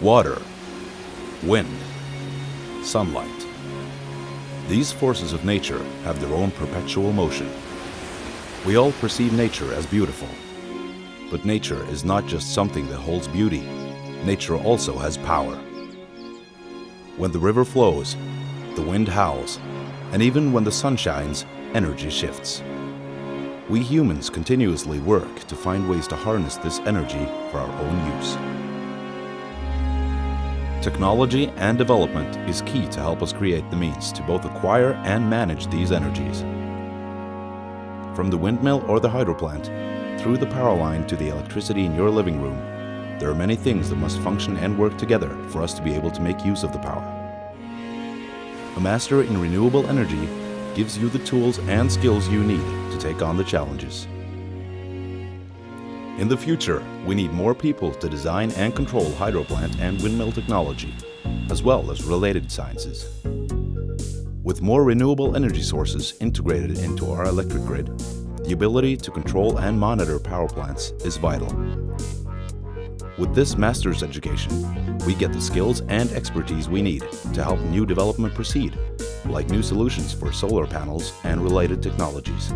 water, wind, sunlight. These forces of nature have their own perpetual motion. We all perceive nature as beautiful. But nature is not just something that holds beauty. Nature also has power. When the river flows, the wind howls, and even when the sun shines, energy shifts. We humans continuously work to find ways to harness this energy for our own use. Technology and development is key to help us create the means to both acquire and manage these energies. From the windmill or the hydro plant, through the power line to the electricity in your living room, there are many things that must function and work together for us to be able to make use of the power. A master in renewable energy gives you the tools and skills you need to take on the challenges. In the future, we need more people to design and control hydroplant and windmill technology, as well as related sciences. With more renewable energy sources integrated into our electric grid, the ability to control and monitor power plants is vital. With this master's education, we get the skills and expertise we need to help new development proceed, like new solutions for solar panels and related technologies.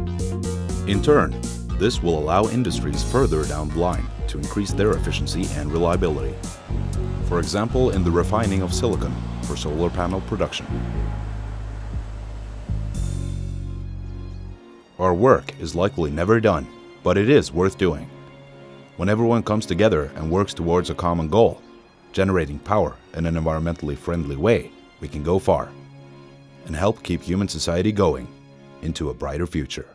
In turn, this will allow industries further down the line to increase their efficiency and reliability. For example, in the refining of silicon for solar panel production. Our work is likely never done, but it is worth doing. When everyone comes together and works towards a common goal, generating power in an environmentally friendly way, we can go far and help keep human society going into a brighter future.